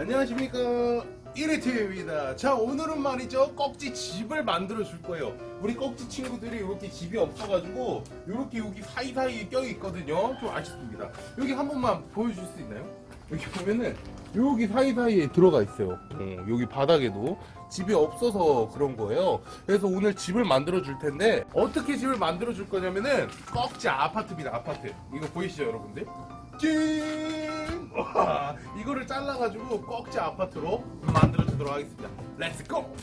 안녕하십니까. 1위TV입니다. 자 오늘은 말이죠. 꺽지 집을 만들어 줄 거예요. 우리 꺽지 친구들이 이렇게 집이 없어가지고 이렇게 여기 사이사이에 껴 있거든요. 좀 아쉽습니다. 여기 한 번만 보여줄 수 있나요? 여기 보면은 여기 사이사이에 들어가 있어요. 어, 여기 바닥에도 집이 없어서 그런 거예요. 그래서 오늘 집을 만들어 줄 텐데 어떻게 집을 만들어 줄 거냐면은 꺽지 아파트입니다. 아파트. 이거 보이시죠 여러분들? 찡! 와, 이거를 잘라가지고 꺽지 아파트로 만들어 주도록 하겠습니다 Let's go!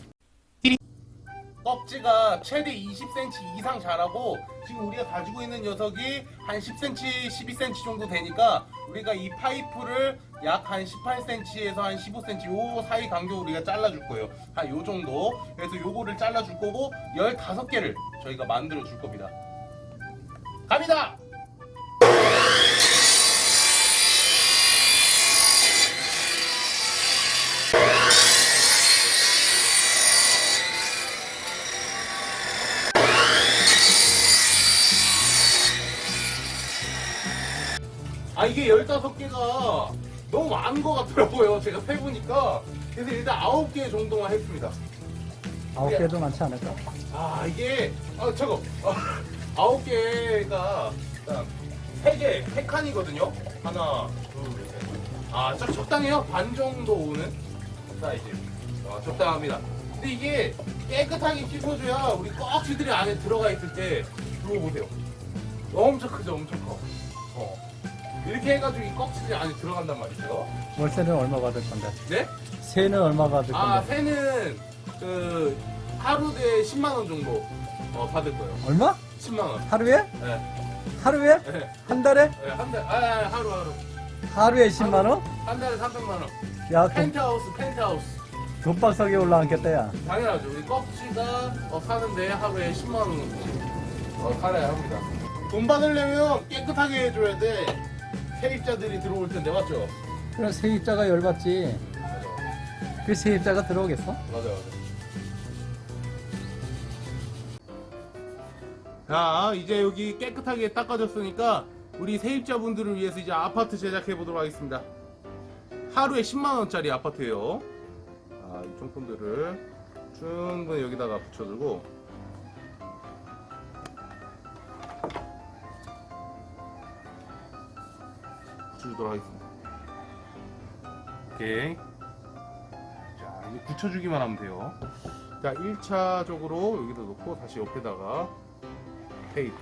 꺽지가 최대 20cm 이상 자라고 지금 우리가 가지고 있는 녀석이 한 10cm, 12cm 정도 되니까 우리가 이 파이프를 약 한 18cm에서 한 15cm 요 사이 간격으로 우리가 잘라줄 거예요. 한 요 정도. 그래서 요거를 잘라줄 거고 15개를 저희가 만들어 줄 겁니다. 갑니다! 이게 15개가 너무 많은 것 같더라고요. 제가 세보니까. 그래서 일단 9개 정도만 했습니다. 아홉 개도 많지 않을까? 아 이게 아 저거. 아, 9개가 일단 3개 3칸이거든요? 하나 둘셋아딱 적당해요? 반 정도 오는? 사이즈 아, 적당합니다. 근데 이게 깨끗하게 씻어줘야 우리 꺽지들이 안에 들어가 있을 때 이거 보세요. 엄청 크죠 엄청 커. 어. 이렇게 해가지고 이 꺽지들이 안에 들어간단 말이죠 월세는 얼마 받을 건데? 네? 세는 얼마 받을 아 건데? 세는 그 하루에 10만 원 정도 어, 받을 거예요 얼마? 10만 원 하루에? 네. 하루에? 네. 한 달에? 네, 한 달, 아, 아, 하루, 하루. 하루에 10만 원? 한 달에 300만 원. 야, 돈, 펜트하우스, 펜트하우스. 돈방석에 올라앉겠다 야. 당연하죠. 우리 꺽지가 어, 사는데 하루에 10만원씩 어, 살아야 합니다. 돈 받으려면 깨끗하게 해줘야 돼. 세입자들이 들어올 텐데, 맞죠? 그럼 세입자가 열받지. 맞아. 그 세입자가 들어오겠어? 맞아, 맞아. 자, 이제 여기 깨끗하게 닦아졌으니까 우리 세입자분들을 위해서 이제 아파트 제작해 보도록 하겠습니다. 하루에 10만 원짜리 아파트예요. 아, 이 종품들을 충분히 여기다가 붙여두고 붙여주도록 하겠습니다. 오케이. 자, 이제 붙여주기만 하면 돼요. 자, 1차적으로 여기다 놓고 다시 옆에다가 테이프.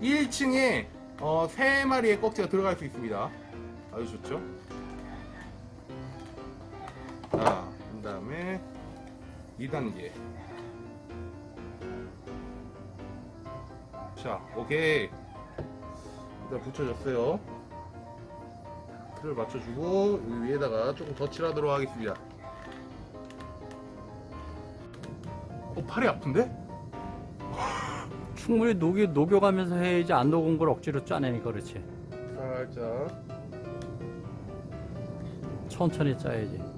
1층에 어, 3마리의 꺽지가 들어갈 수 있습니다. 아주 좋죠? 자, 그 다음에 2단계. 자, 오케이. 일단 붙여줬어요. 틀을 맞춰주고 여기 위에다가 조금 더 칠하도록 하겠습니다. 어, 팔이 아픈데? 충분히 녹여, 녹여가면서 해야지 안 녹은 걸 억지로 짜내니까 그렇지. 살짝. 천천히 짜야지.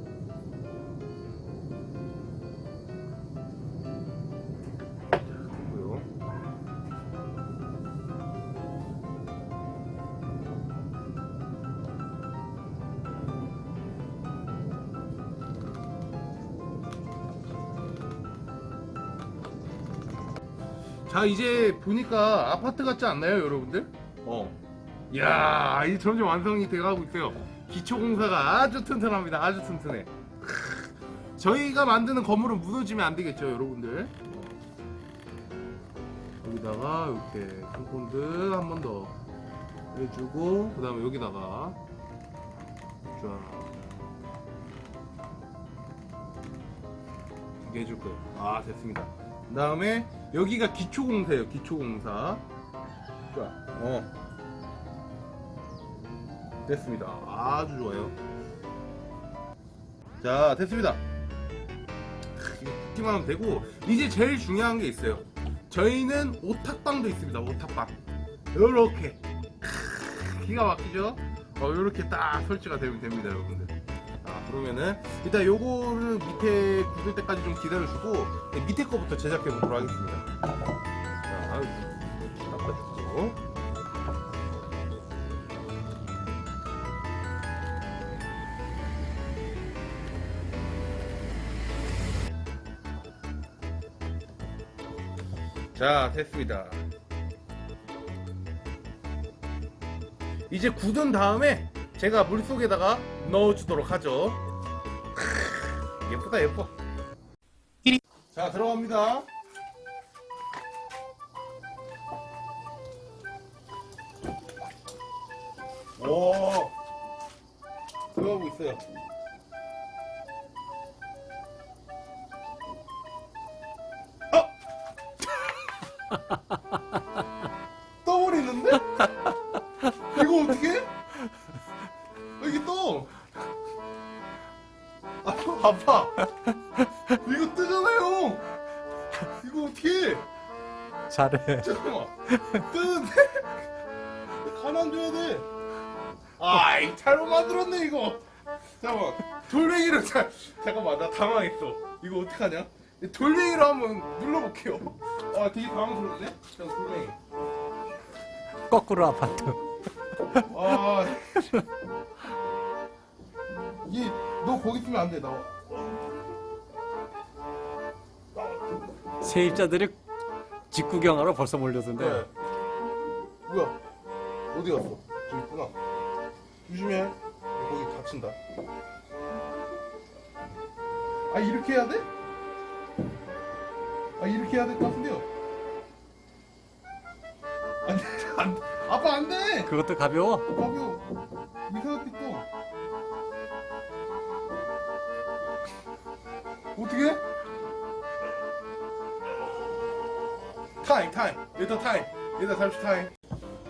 자 이제 보니까 아파트 같지 않나요 여러분들? 어. 이야 이제 점점 완성이 돼가고 있어요 기초공사가 아주 튼튼합니다 아주 튼튼해 크, 저희가 만드는 건물은 무너지면 안 되겠죠 여러분들 어. 여기다가 이렇게 compound 한 번 더 해주고 그 다음에 여기다가 쫙 이렇게 해줄 거예요 아 됐습니다 그 다음에 여기가 기초공사예요 기초공사. 쫙어. 됐습니다. 아주 좋아요. 자 됐습니다. 붓기만 하면 되고 이제 제일 중요한 게 있어요. 저희는 오탁방도 있습니다 오탁방. 요렇게. 크, 기가 막히죠? 어, 요렇게 딱 설치가 되면 됩니다 여러분들 아 그러면은 일단 요거를 밑에 굳을 때까지 좀 기다려주고 밑에 거부터 제작해 보도록 하겠습니다. 자 닦아주고 자 됐습니다. 이제 굳은 다음에 제가 물속에다가 넣어주도록 하죠. 예쁘다, 예뻐. 자, 들어갑니다. 오, 들어가고 있어요. 떠 잘해. 잠깐만. 뜨는데? 가만 둬야 돼. 아이, 잘못 만들었네, 이거. 잠깐만. 돌멩이로, 자, 잠깐만, 나 당황했어. 이거 어떡하냐? 돌멩이로 한번 눌러볼게요. 아, 되게 당황스럽네? 자, 돌멩이. 거꾸로 아파트. 아. 얘, 너 거기 있으면 안 돼, 나와. 세입자들이 직구경하러 벌써 몰려든데. 네. 뭐야? 어디 갔어? 저기 있구나. 조심해. 거기 다친다. 아, 이렇게 해야 돼? 아, 이렇게 해야 될 것 같은데요? 안 돼, 안 돼. 아빠 안 돼! 그것도 가벼워? 가벼워. 이상하게 또. 어떻게? 타임, 타임. 일단 타임. 일단 잠시 타임.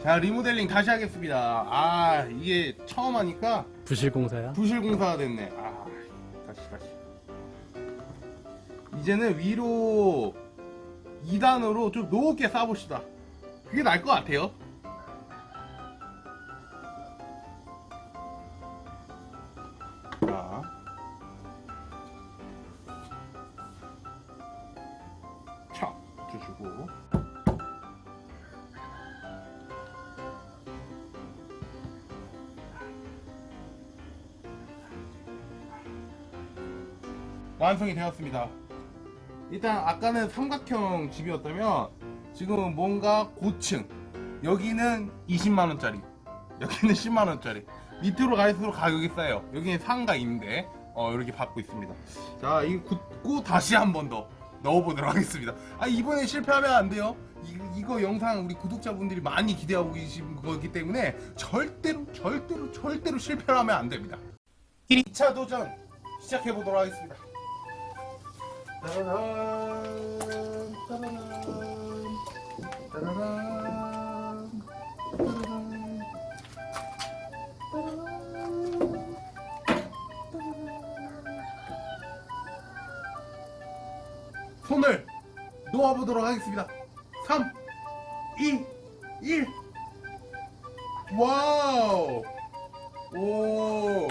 자, 리모델링 다시 하겠습니다. 아, 이게 처음 하니까 부실공사야? 부실공사가 됐네. 아, 다시, 다시. 이제는 위로 2단으로 좀 높게 쌓아봅시다. 그게 나을 것 같아요. 완성이 되었습니다. 일단 아까는 삼각형 집이었다면 지금은 뭔가 고층 여기는 20만원짜리 여기는 10만원짜리 밑으로 갈수록 가격이 싸요. 여기는 상가 임대 어, 이렇게 받고 있습니다. 자 이거 굳고 다시 한 번 더 넣어보도록 하겠습니다. 아 이번에 실패하면 안 돼요. 이, 이거 영상 우리 구독자분들이 많이 기대하고 계신 거기 때문에 절대로 절대로 절대로 실패를 하면 안 됩니다. 2차 도전 시작해 보도록 하겠습니다 따라란 따라란 따라란 손을 놓아보도록 하겠습니다. 3, 2, 1. Wow! 오!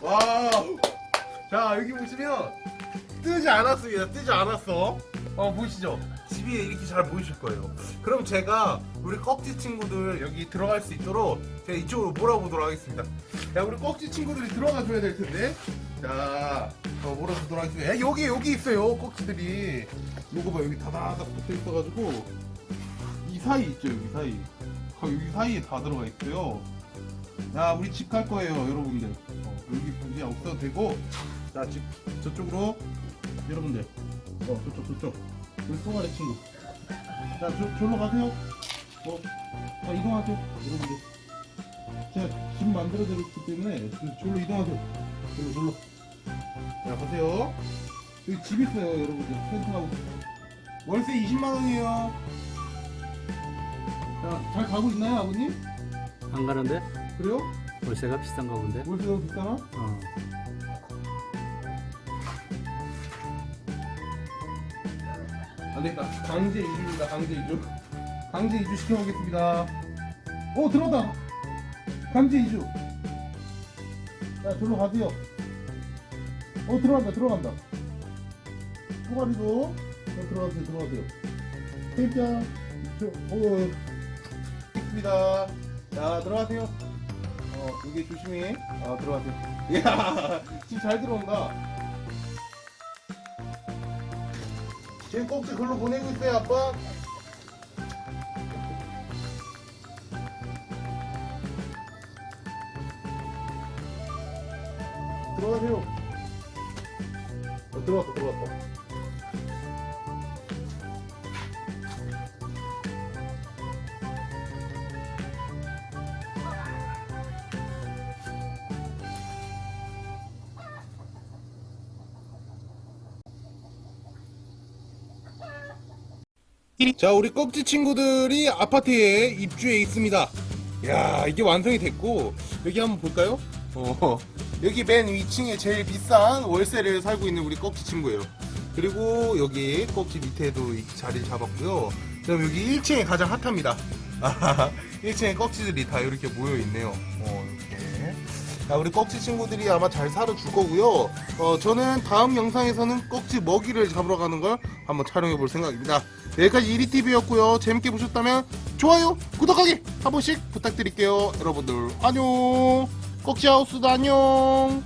Wow! 자, 여기 보시면 뜨지 않았습니다. 뜨지 않았어. 어, 보이시죠? 집이 이렇게 잘 보이실 거예요. 그럼 제가 우리 꺽지 친구들 여기 들어갈 수 있도록 제가 이쪽으로 몰아보도록 하겠습니다. 자, 우리 꺽지 친구들이 들어가 줘야 될 텐데. 자, 어, 몰아보도록 하겠습니다. 야, 여기, 여기 있어요. 꺽지들이. 요거 봐, 여기 다다닥 붙어 있어가지고. 이 사이 있죠, 여기 사이. 아, 여기 사이에 다 들어가 있어요. 야, 우리 집 갈 거예요, 여러분들. 어, 여기 이제 없어도 되고. 자, 집, 저쪽으로. 여러분들. 어, 저쪽, 저쪽. 우리 송아리 친구. 자, 저, 저로 가세요. 어, 자, 이동하세요. 여러분들. 제가 집 만들어 드렸기 때문에 저로 이동하세요. 저로, 저로. 자, 가세요. 여기 집 있어요, 여러분들. 텐트하고. 월세 20만원이에요. 자, 잘 가고 있나요, 아버님? 안 가는데? 그래요? 월세가 비싼가 본데? 월세가 비싸나? 어. 안 되겠다. 강제 이주입니다. 강제 이주. 강제 이주 시켜보겠습니다. 오 들어온다. 강제 이주. 자 저로 가세요. 오 들어간다. 들어간다. 소가리도 자, 들어가세요. 들어가세요. 저, 오 있습니다. 자 들어가세요. 어 여기 조심히. 아 들어가세요. 이야 지금 잘 들어온다. 지금 꼭지 글로 보내고 있어요 아빠. 들어가세요. 어, 들어왔다 들어왔다 자 우리 꺽지 친구들이 아파트에 입주해 있습니다. 야 이게 완성이 됐고 여기 한번 볼까요? 어 여기 맨 위층에 제일 비싼 월세를 살고 있는 우리 꺽지 친구예요. 그리고 여기 꺽지 밑에도 이 자리를 잡았고요. 그다음 여기 1층에 가장 핫합니다. 1층에 꺽지들이 다 이렇게 모여 있네요. 어 이렇게. 자, 우리 꺽지 친구들이 아마 잘 살아 줄 거고요. 어, 저는 다음 영상에서는 꺽지 먹이를 잡으러 가는 걸 한번 촬영해 볼 생각입니다. 여기까지 이리TV였고요. 재밌게 보셨다면 좋아요, 구독하기 한 번씩 부탁드릴게요. 여러분들 안녕. 꺽지 하우스도 안녕.